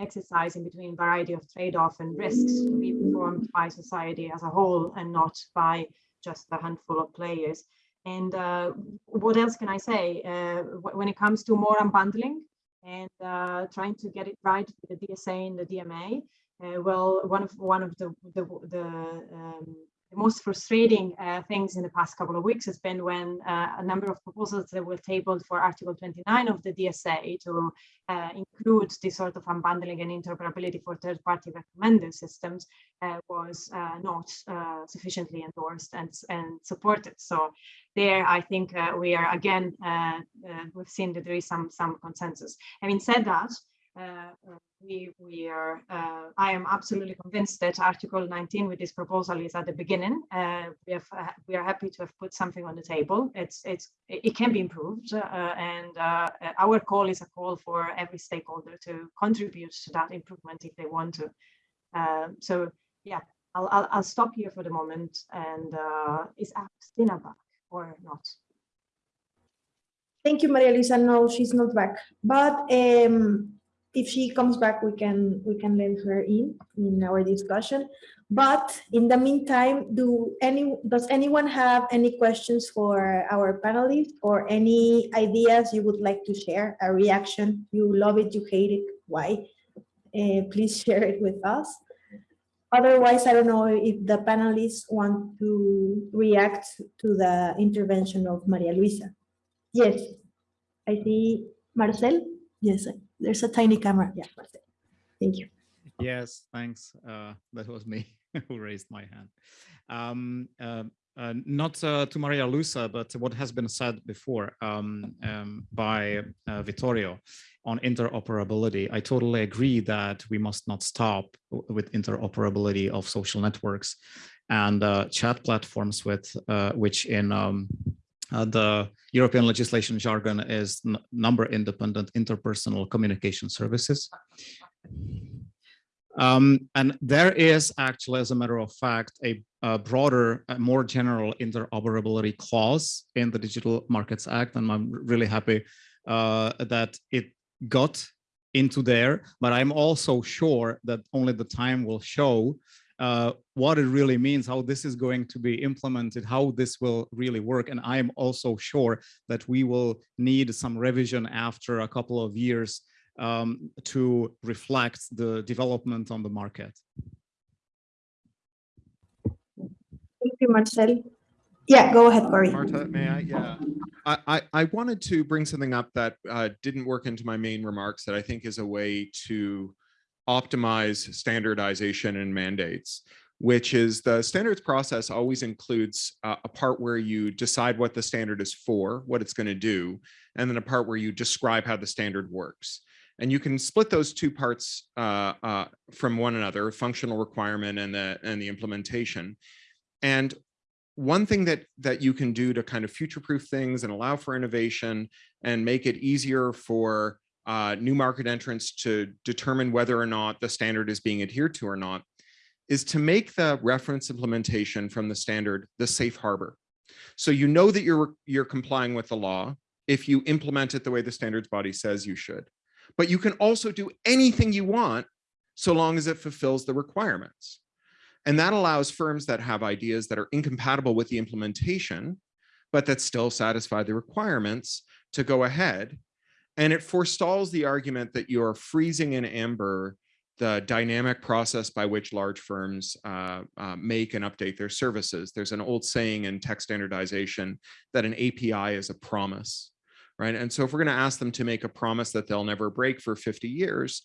exercise in between variety of trade-off and risks to be performed by society as a whole and not by just a handful of players. And uh, what else can I say? Uh, when it comes to more unbundling and uh, trying to get it right with the DSA and the DMA, uh, well, one of one of the the, the um, the most frustrating uh, things in the past couple of weeks has been when uh, a number of proposals that were tabled for Article 29 of the DSA to uh, include this sort of unbundling and interoperability for third-party recommender systems uh, was uh, not uh, sufficiently endorsed and, and supported. So there, I think we are again, we've seen that there is some, some consensus. Having said that, uh, we we are uh, I am absolutely convinced that Article 19 with this proposal is at the beginning. Uh, we have uh, we are happy to have put something on the table. It's it's it can be improved, uh, and our call is a call for every stakeholder to contribute to that improvement if they want to. Um, so yeah, I'll, I'll I'll stop here for the moment. And is Christina back or not?
Thank you, Maria Luisa. No, she's not back. But um, if she comes back, we can we can let her in in our discussion. But in the meantime, do any does anyone have any questions for our panelists or any ideas you would like to share? A reaction? You love it, you hate it, why? Uh, please share it with us. Otherwise, I don't know if the panelists want to react to the intervention of Maria Luisa. Yes, I see Marcel. Yes, there's a tiny camera. Yeah, Marcel. Thank you.
Yes, thanks. Uh, that was me who raised my hand. Um, uh, uh, not uh, to Maria Luisa, but what has been said before um, um, by uh, Vittorio on interoperability. I totally agree that we must not stop with interoperability of social networks and uh, chat platforms with uh, which in um, uh, the European legislation jargon is number independent interpersonal communication services. Um, and there is actually, as a matter of fact, a, a broader, a more general interoperability clause in the Digital Markets Act. And I'm really happy uh, that it got into there, but I'm also sure that only the time will show uh, what it really means, how this is going to be implemented, how this will really work. And I'm also sure that we will need some revision after a couple of years um, to reflect the development on the market.
Thank you, Marcel. Yeah, go ahead, Cory.
Marta, may I? Yeah. I, I, I wanted to bring something up that uh, didn't work into my main remarks that I think is a way to optimize standardization and mandates, which is the standards process always includes uh, a part where you decide what the standard is for, what it's going to do, and then a part where you describe how the standard works. And you can split those two parts uh, uh, from one another, functional requirement and the and the implementation. And one thing that that you can do to kind of future-proof things and allow for innovation and make it easier for uh, new market entrants to determine whether or not the standard is being adhered to or not is to make the reference implementation from the standard the safe harbor. So you know that you're you're complying with the law if you implement it the way the standards body says you should but you can also do anything you want so long as it fulfills the requirements. And that allows firms that have ideas that are incompatible with the implementation, but that still satisfy the requirements to go ahead. And it forestalls the argument that you're freezing in amber the dynamic process by which large firms uh, uh, make and update their services. There's an old saying in tech standardization that an API is a promise right? And so if we're going to ask them to make a promise that they'll never break for 50 years,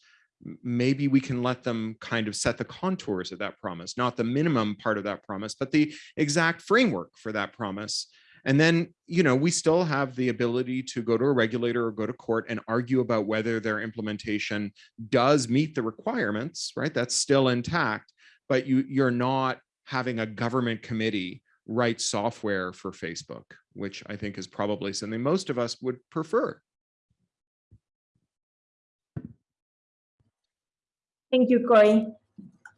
maybe we can let them kind of set the contours of that promise, not the minimum part of that promise, but the exact framework for that promise. And then, you know, we still have the ability to go to a regulator or go to court and argue about whether their implementation does meet the requirements, right? That's still intact, but you, you're not having a government committee write software for Facebook, which I think is probably something most of us would prefer.
Thank you, Cory.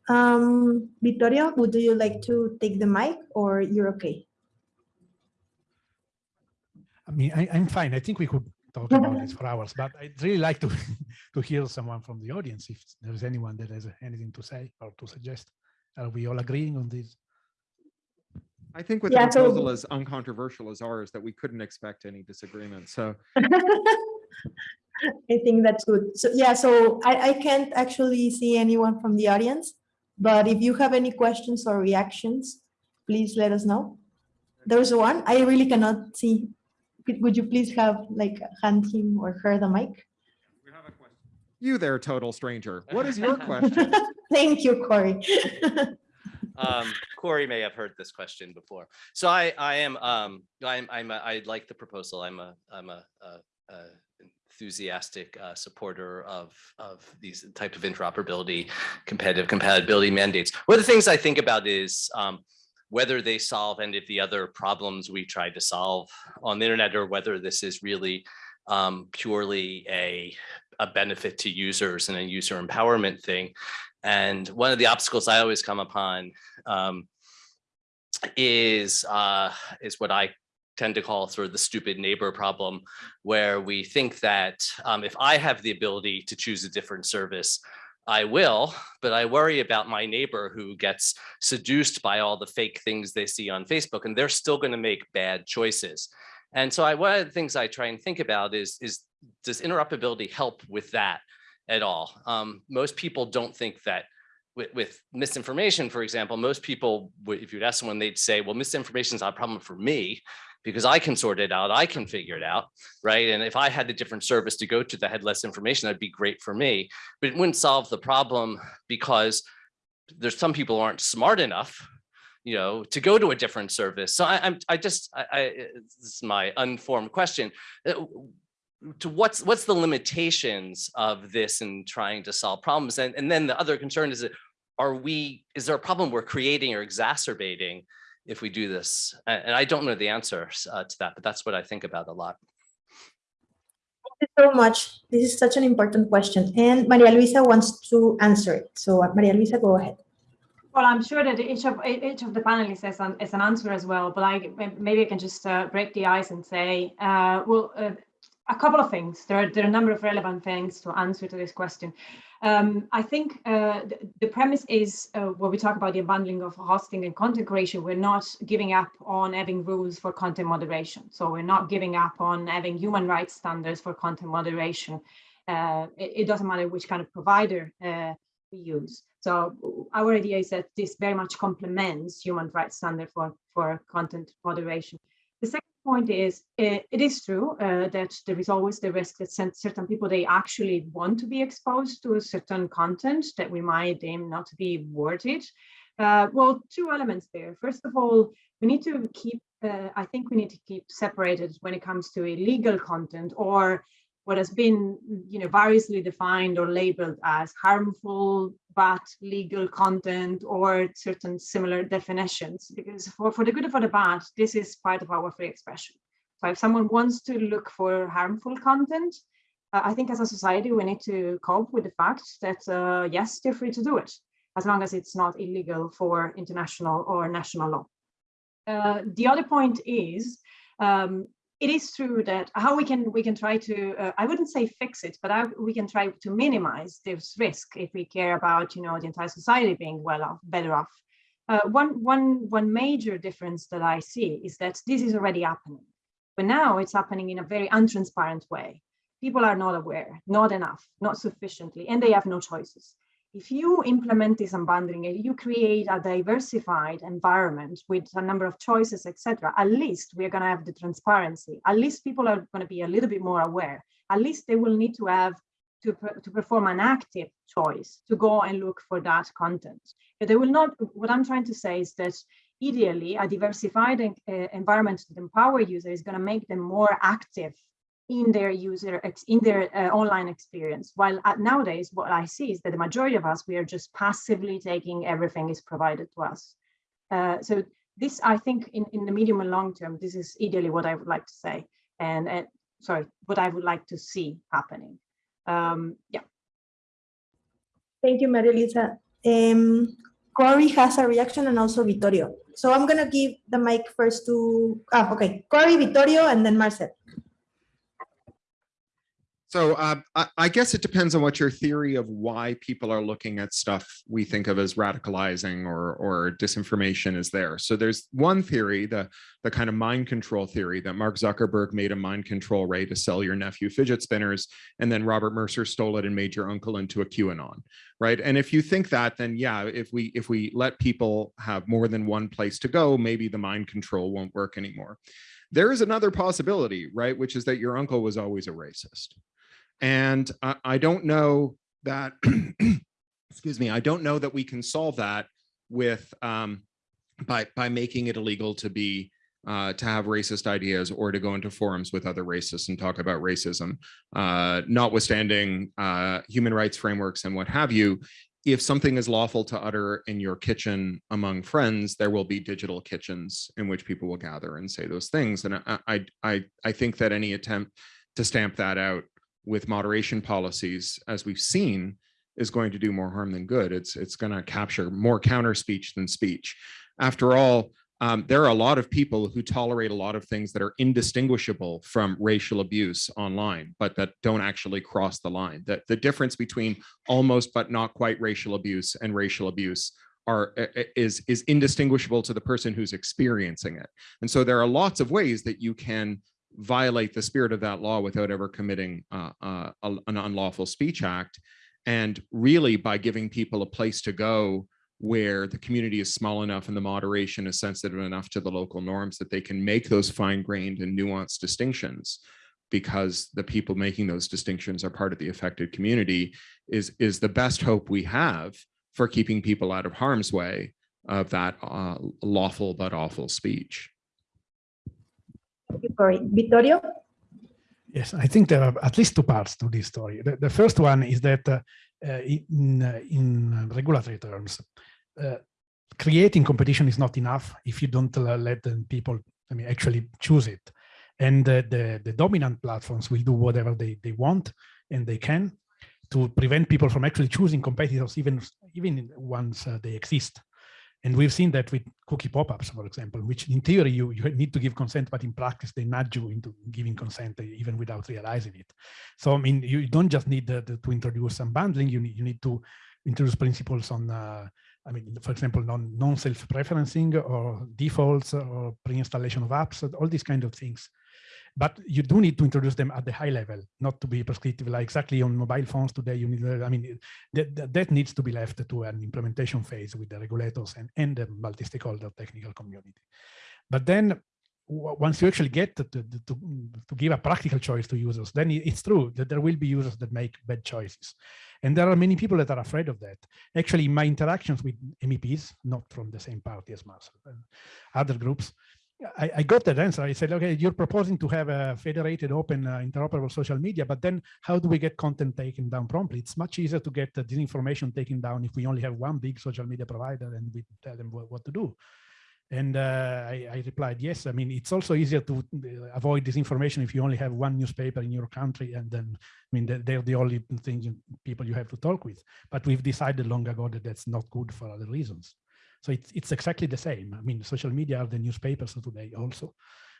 Um, would you like to take the mic or you're okay?
I mean, I, am fine. I think we could talk about this for hours, but I'd really like to, to hear someone from the audience if there's anyone that has anything to say or to suggest. Are we all agreeing on this?
I think with
Yeah,
the
so-
proposal as uncontroversial as ours, that we couldn't expect any disagreement. So
I think that's good. So yeah, so I, I can't actually see anyone from the audience, but if you have any questions or reactions, please let us know. There's one, I really cannot see. Could- Would you please have like hand him or her the mic?
you there, total stranger, what is your question?
Thank you, Cory.
um, Cory may have heard this question before. So I, I am, um, I'm, I'm, a, I like the proposal. I'm a, I'm a, a, a enthusiastic uh, supporter of, of these type of interoperability, competitive compatibility mandates. One of the things I think about is um, whether they solve any of the other problems we tried to solve on the internet or whether this is really um, purely a, a benefit to users and a user empowerment thing. And one of the obstacles I always come upon um, is uh, is what I tend to call sort of the stupid neighbor problem, where we think that um, if I have the ability to choose a different service, I will, but I worry about my neighbor who gets seduced by all the fake things they see on Facebook, and they're still going to make bad choices. And so I, one of the things I try and think about is, is does interoperability help with that at all? Um, most people don't think that with, with, misinformation, for example, most people, if you'd ask someone, they'd say, well, misinformation is not a problem for me because I can sort it out, I can figure it out, right? And if I had a different service to go to that had less information, that'd be great for me, but it wouldn't solve the problem because there's some people aren't smart enough you know, to go to a different service. So I, am I just, I, I, this is my unformed question. Uh, to what's what's the limitations of this in trying to solve problems? And, and then the other concern is that are we, is there a problem we're creating or exacerbating if we do this? And I don't know the answer uh, to that, but that's what I think about a lot.
Thank you so much. This is such an important question. And Maria Luisa wants to answer it. So uh, Maria Luisa, go ahead.
Well, I'm sure that each of each of the panelists has an, has an answer as well, but I maybe I can just uh, break the ice and say, uh, well, uh, a couple of things. There are, there are a number of relevant things to answer to this question. Um, I think uh, the, the, premise is uh, when we talk about the unbundling of hosting and content creation, we're not giving up on having rules for content moderation. So we're not giving up on having human rights standards for content moderation. Uh, it, it, doesn't matter which kind of provider uh, we use. So our idea is that this very much complements human rights standard for, for content moderation. The second point is it, uh, it is true uh, that there is always the risk that certain people they actually want to be exposed to a certain content that we might deem not to be worth it. Uh, well, two elements there. First of all, we need to keep, uh, I think we need to keep separated when it comes to illegal content or what has been you know variously defined or labeled as harmful but legal content or certain similar definitions. Because for, for the good or for the bad this is part of our free expression. So if someone wants to look for harmful content uh, i think as a society we need to cope with the fact that uh, yes they're free to do it as long as it's not illegal for international or national law. Uh, the other point is um, it is true that how we can we can try to uh, I wouldn't say fix it, but I, we can try to minimize this risk if we care about you know the entire society being well off, better off. Uh, one one one major difference that I see is that this is already happening, but now it's happening in a very untransparent way. People are not aware, not enough, not sufficiently, and they have no choices if you implement this unbundling, you create a diversified environment with a number of choices, etc. At least we're going to have the transparency. At least people are going to be a little bit more aware. At least they will need to have to, to perform an active choice to go and look for that content. But they will not. What I'm trying to say is that ideally, a diversified uh, environment to empower users is going to make them more active in their user in their uh, online experience. While uh, nowadays what i see is that the majority of us we are just passively taking everything is provided to us. Uh, so this i think in in the medium and long term this is ideally what i would like to say and, and sorry what i would like to see happening. Um yeah.
Thank you Maria Luisa um Cory has a reaction and also Vittorio. So I'm going to give the mic first to, ah, okay, Cory, Vittorio, and then Marcel.
So uh, I, I, guess it depends on what your theory of why people are looking at stuff we think of as radicalizing or, or disinformation is there. So there's one theory, the, the kind of mind control theory that Mark Zuckerberg made a mind control ray to sell your nephew fidget spinners, and then Robert Mercer stole it and made your uncle into a QAnon, right? And if you think that, then yeah, if we if we let people have more than one place to go, maybe the mind control won't work anymore. There is another possibility, right? Which is that your uncle was always a racist and I, I don't know that, excuse me, I don't know that we can solve that with um, by by making it illegal to be uh, to have racist ideas or to go into forums with other racists and talk about racism, uh, notwithstanding uh, human rights frameworks and what have you. If something is lawful to utter in your kitchen among friends, there will be digital kitchens in which people will gather and say those things. And I, I, I, I think that any attempt to stamp that out with moderation policies, as we've seen, is going to do more harm than good. It's, it's going to capture more counter speech than speech. After all, um, there are a lot of people who tolerate a lot of things that are indistinguishable from racial abuse online, but that don't actually cross the line. That the difference between almost but not quite racial abuse and racial abuse are is is indistinguishable to the person who's experiencing it. And so there are lots of ways that you can violate the spirit of that law without ever committing uh, uh, an unlawful speech act. And really by giving people a place to go where the community is small enough and the moderation is sensitive enough to the local norms that they can make those fine-grained and nuanced distinctions because the people making those distinctions are part of the affected community is is the best hope we have for keeping people out of harm's way of that uh, lawful but awful speech.
You, Cory. Vittorio?
Yes, I think there are at least two parts to this story. The, the first one is that uh, in, uh, in regulatory terms, uh, creating competition is not enough if you don't uh, let people, I mean, actually choose it. And the, the dominant platforms will do whatever they, they want and they can to prevent people from actually choosing competitors even, even once they exist. And we've seen that with cookie pop-ups, for example, which in theory you, you need to give consent, but in practice they nudge you into giving consent even without realizing it. So I mean, you don't just need the, the, to introduce some bundling, you need, you need to introduce principles on, uh, I mean, for example, non, non-self-preferencing or defaults or pre-installation of apps, all these kind of things but you do need to introduce them at the high level, not to be prescriptive, like exactly on mobile phones today, you need, I mean, that, that needs to be left to an implementation phase with the regulators and, and the multi-stakeholder technical community. But then once you actually get to, to, to, give a practical choice to users, then it's true that there will be users that make bad choices. And there are many people that are afraid of that. Actually, my interactions with MEPs, not from the same party as Marcel, uh, other groups, I, I, got that answer. I said, okay, you're proposing to have a federated, open, uh, interoperable social media, but then how do we get content taken down promptly? It's much easier to get uh, this information taken down if we only have one big social media provider and we tell them what, what to do. And uh, I, I, replied, yes. I mean, it's also easier to uh, avoid disinformation if you only have one newspaper in your country, and then I mean they're the only things people you have to talk with. But we've decided long ago that that's not good for other reasons. So it's, it's exactly the same. I mean, social media are the newspapers of today also.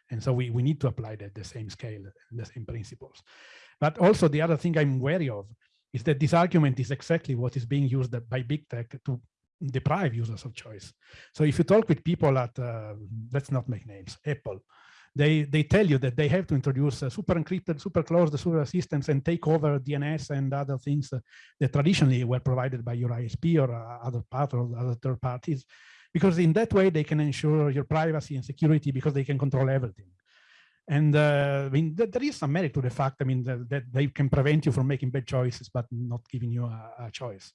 And so we, we need to apply that the same scale, the same principles. But also the other thing I'm wary of is that this argument is exactly what is being used by big tech to deprive users of choice. So if you talk with people at, uh, let's not make names, Apple, they they tell you that they have to introduce uh, super encrypted, super closed systems and take over DNS and other things uh, that traditionally were provided by your ISP or uh, other part or other third parties, because in that way they can ensure your privacy and security because they can control everything. And uh, I mean, th there is some merit to the fact, I mean, that, that, they can prevent you from making bad choices, but not giving you a, a choice.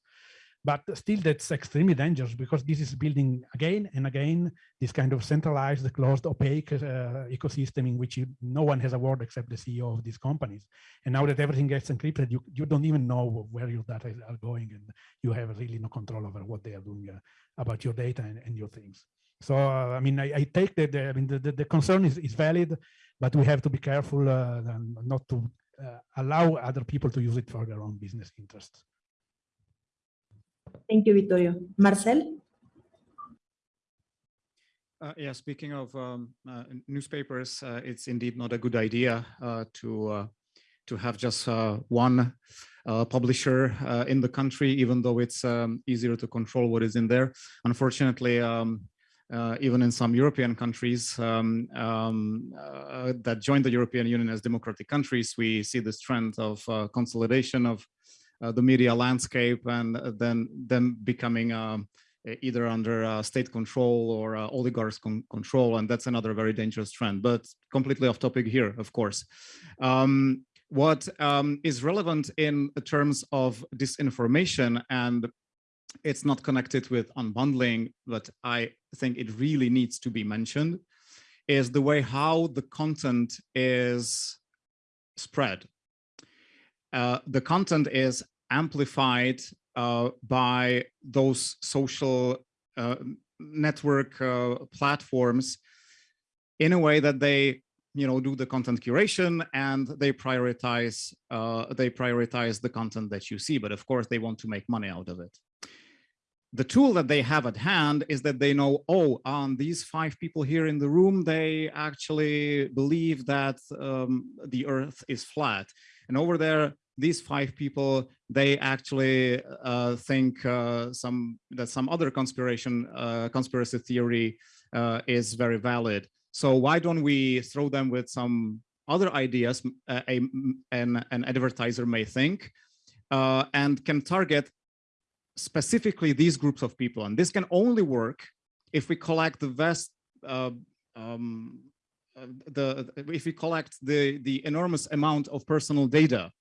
But still, that's extremely dangerous because this is building again and again this kind of centralized, closed, opaque uh, ecosystem in which you, no one has a word except the CEO of these companies. And now that everything gets encrypted, you, you don't even know where your data are going and you have really no control over what they are doing uh, about your data and, and your things. So, uh, I mean, I, I, take that, the, I mean, the, the, the, concern is, is valid, but we have to be careful uh, not to uh, allow other people to use it for their own business interests.
Thank you, Vittorio. Marcel?
Uh, yeah, speaking of um, uh, newspapers, uh, it's indeed not a good idea uh, to uh, to have just uh, one publisher in the country, even though it's um, easier to control what is in there. Unfortunately, um, even in some European countries um, um, that joined the European Union as democratic countries, we see this trend of consolidation of the media landscape and uh, then them becoming um, either under uh, state control or uh, oligarchs con control. And that's another very dangerous trend, but completely off topic here, of course. Um, what um, is relevant in terms of disinformation and it's not connected with unbundling, but I think it really needs to be mentioned is the way how the content is spread. Uh, the content is amplified uh, by those social uh, network uh, platforms in a way that they you know do the content curation and they prioritize uh, they prioritize the content that you see. But of course they want to make money out of it. The tool that they have at hand is that they know oh um, these five people here in the room they actually believe that um, the earth is flat. And over there these five people they actually uh, think uh, some that some other conspiration uh, conspiracy theory uh, is very valid so why don't we throw them with some other ideas uh, a, an, an advertiser may think and can target specifically these groups of people. And this can only work if we collect the vast, um, the if we collect the, the enormous amount of personal data.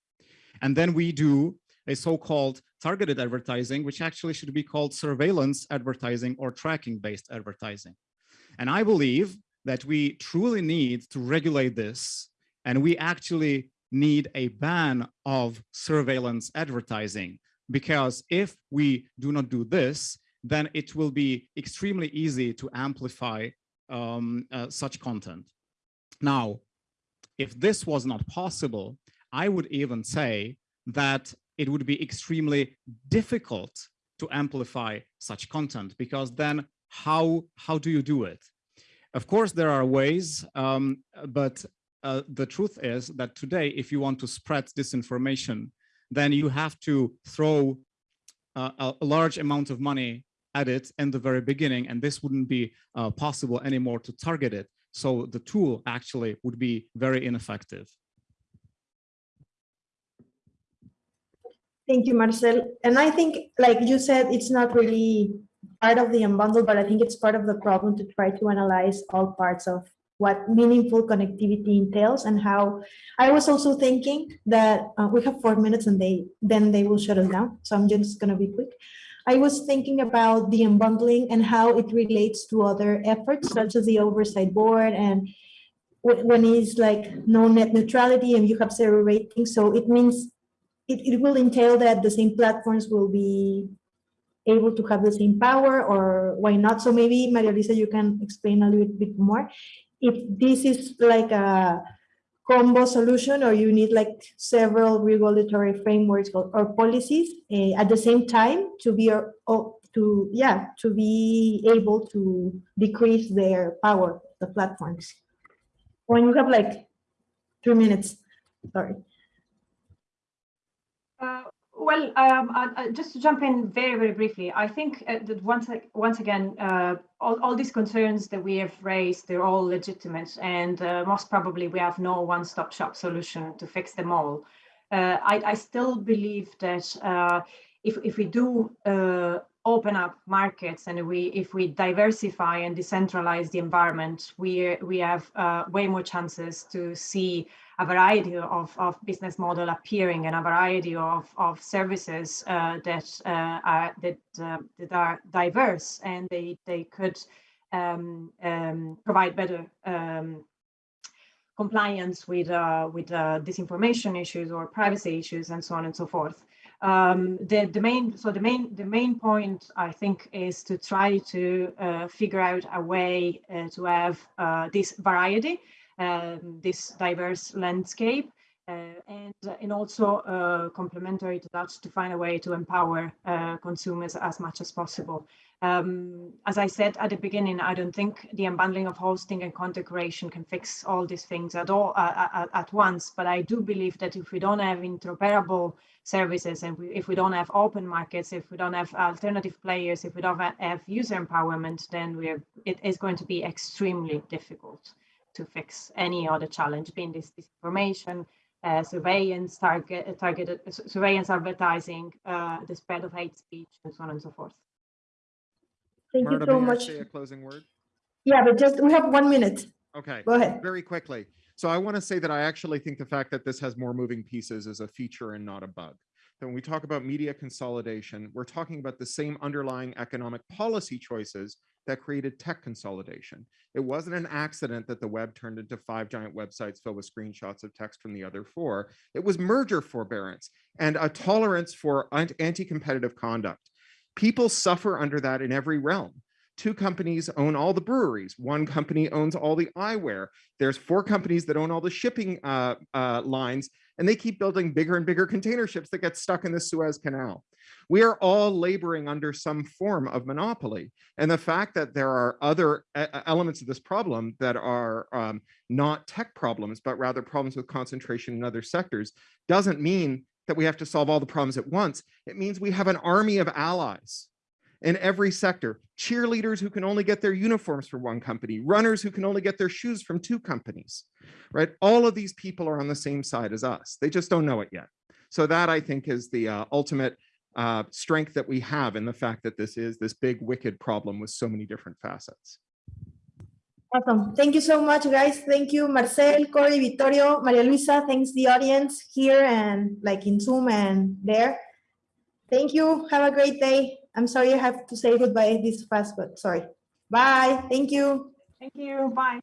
And then we do a so-called targeted advertising, which actually should be called surveillance advertising or tracking based advertising. And I believe that we truly need to regulate this and we actually need a ban of surveillance advertising because if we do not do this, then it will be extremely easy to amplify um, uh, such content. Now, if this was not possible, I would even say that it would be extremely difficult to amplify such content because then how, how do you do it? Of course, there are ways, um, but uh, the truth is that today, if you want to spread disinformation, then you have to throw uh, a large amount of money at it in the very beginning, and this wouldn't be uh, possible anymore to target it. So the tool actually would be very ineffective.
Thank you, Marcel. And I think, like you said, it's not really part of the unbundle, but I think it's part of the problem to try to analyze all parts of what meaningful connectivity entails and how I was also thinking that uh, we have four minutes and they then they will shut us down. So I'm just going to be quick. I was thinking about the unbundling and how it relates to other efforts such as the oversight board and when it's like no net neutrality and you have zero rating. So it means it, it will entail that the same platforms will be able to have the same power or why not? So maybe Maria Luisa, you can explain a little bit more. If this is like a combo solution or you need like several regulatory frameworks or, or policies uh, at the same time to be or, to yeah to be able to decrease their power the platforms. When you have like three minutes sorry
uh, well, um, I, I, just to jump in very, very briefly, I think uh, that once, once again, uh, all, all these concerns that we have raised, they're all legitimate, and uh, most probably we have no one-stop shop solution to fix them all. Uh, I, I, still believe that uh, if, if we do open up markets and we if we diversify and decentralize the environment, we, we have way more chances to see a variety of, of business model appearing and a variety of, of services uh, that uh, are that uh, that are diverse and they they could um, um, provide better um, compliance with uh, with uh, disinformation issues or privacy issues and so on and so forth. Um, the, the main so the main the main point I think is to try to uh, figure out a way to have this variety um, this diverse landscape. Uh, and, and also uh, complementary to that to find a way to empower uh, consumers as much as possible. Um, as I said at the beginning, I don't think the unbundling of hosting and content creation can fix all these things at all at, at once. But I do believe that if we don't have interoperable services and we, if we don't have open markets, if we don't have alternative players, if we don't have user empowerment, then we're it is going to be extremely difficult to fix any other challenge, being this disinformation, uh, surveillance, target, targeted surveillance advertising, uh, the spread of hate speech, and so on and so forth.
Thank
Marta,
you so
may I
much.
say a closing word?
Yeah, but just we have one minute.
Okay.
Go ahead.
Very quickly. So I want to say that I actually think the fact that this has more moving pieces is a feature and not a bug. That when we talk about media consolidation, we're talking about the same underlying economic policy choices that created tech consolidation. It wasn't an accident that the web turned into five giant websites filled with screenshots of text from the other four. It was merger forbearance and a tolerance for anti-competitive conduct. People suffer under that in every realm. Two companies own all the breweries. One company owns all the eyewear. There's four companies that own all the shipping uh, uh, lines, and they keep building bigger and bigger container ships that get stuck in the Suez Canal. We are all laboring under some form of monopoly. And the fact that there are other elements of this problem that are um, not tech problems, but rather problems with concentration in other sectors doesn't mean that we have to solve all the problems at once. It means we have an army of allies in every sector, cheerleaders who can only get their uniforms from one company, runners who can only get their shoes from two companies, right? All of these people are on the same side as us. They just don't know it yet. So that I think is the uh, ultimate uh, strength that we have in the fact that this is this big wicked problem with so many different facets.
Awesome. Thank you so much, guys. Thank you, Marcel, Cory, Vittorio, Maria Luisa. Thanks the audience here and like in Zoom and there. Thank you. Have a great day. I'm sorry I have to say goodbye this fast, but sorry. Bye. Thank you.
Thank you. Bye.